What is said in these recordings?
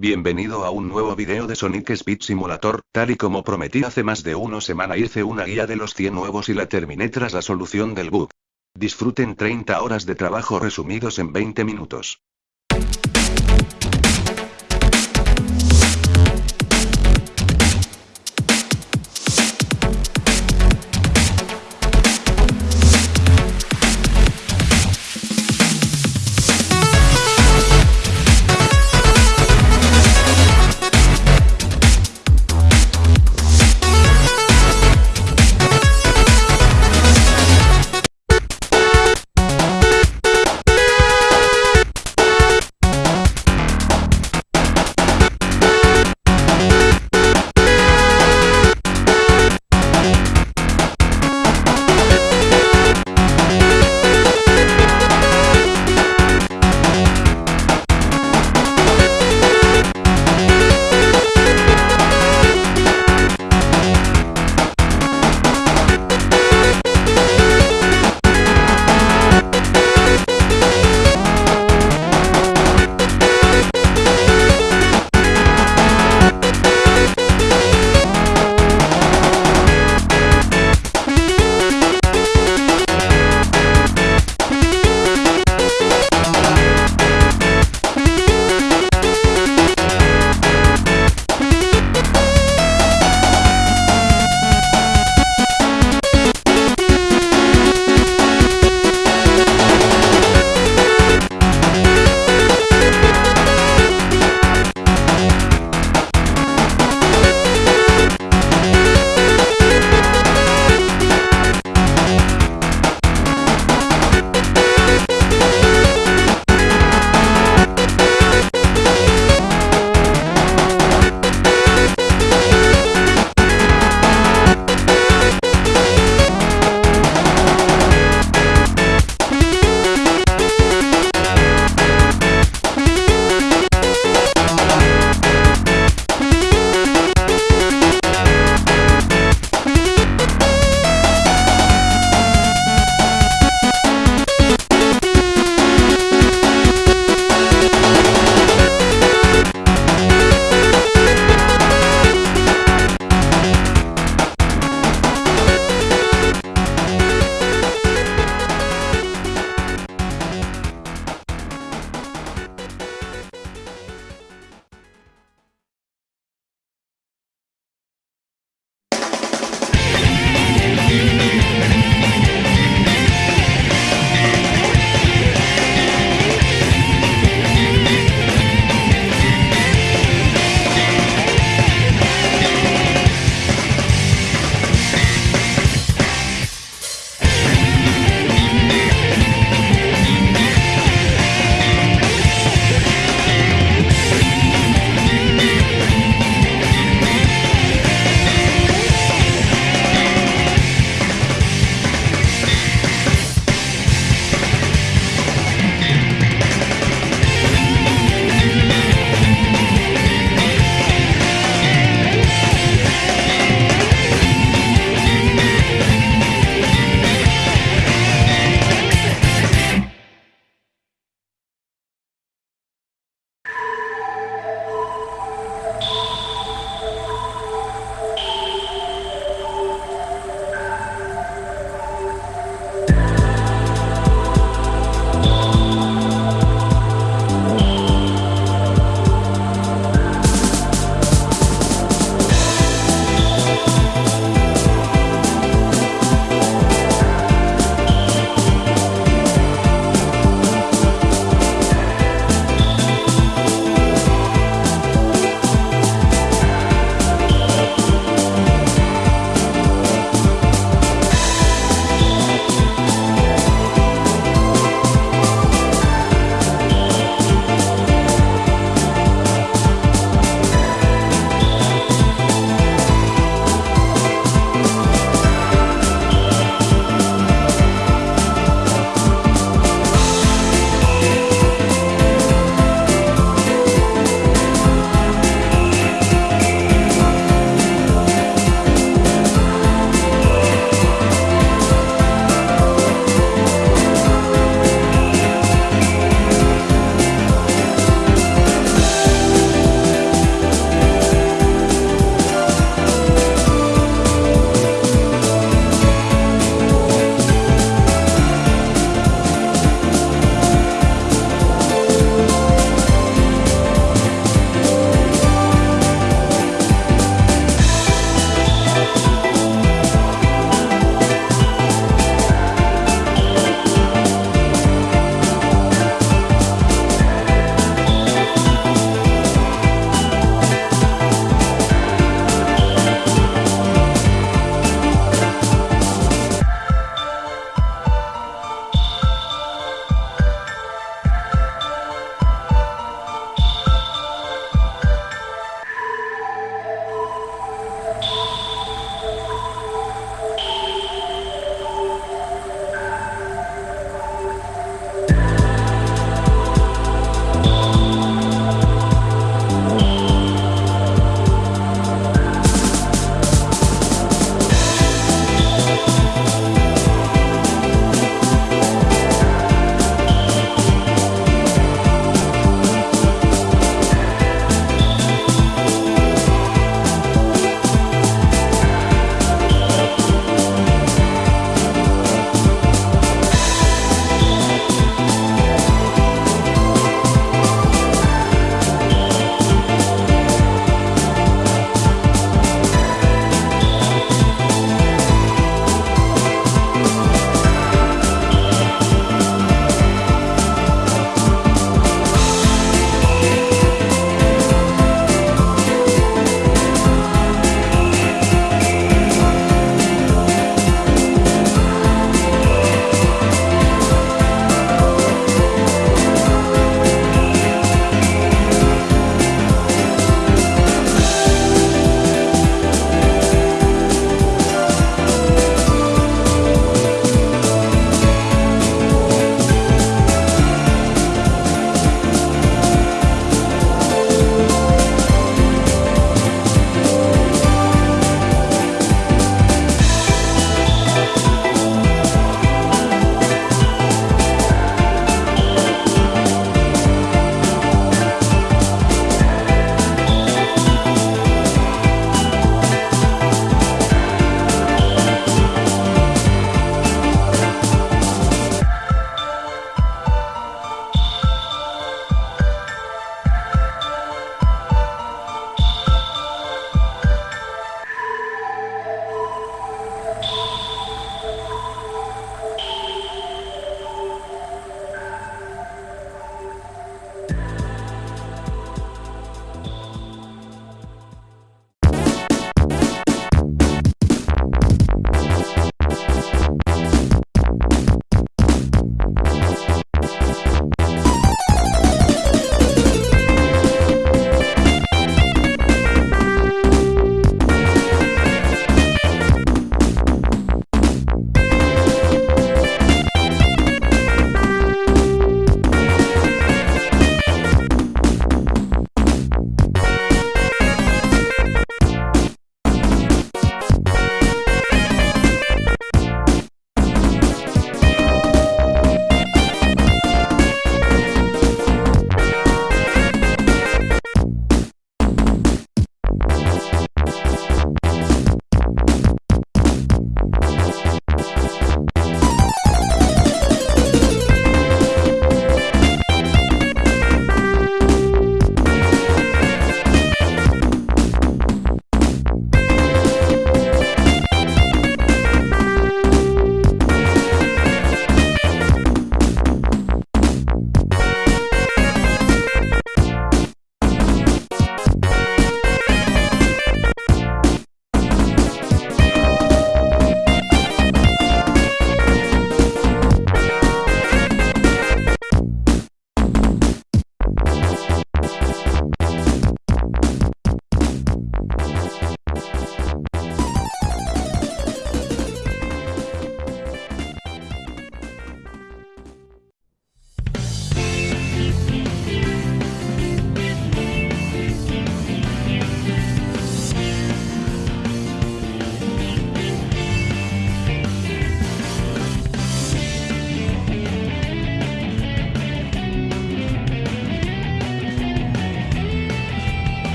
Bienvenido a un nuevo video de Sonic Speed Simulator, tal y como prometí hace más de una semana hice una guía de los 100 nuevos y la terminé tras la solución del bug. Disfruten 30 horas de trabajo resumidos en 20 minutos.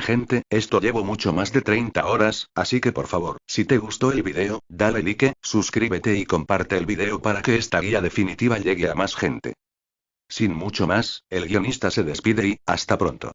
Gente, esto llevo mucho más de 30 horas, así que por favor, si te gustó el video, dale like, suscríbete y comparte el video para que esta guía definitiva llegue a más gente. Sin mucho más, el guionista se despide y, hasta pronto.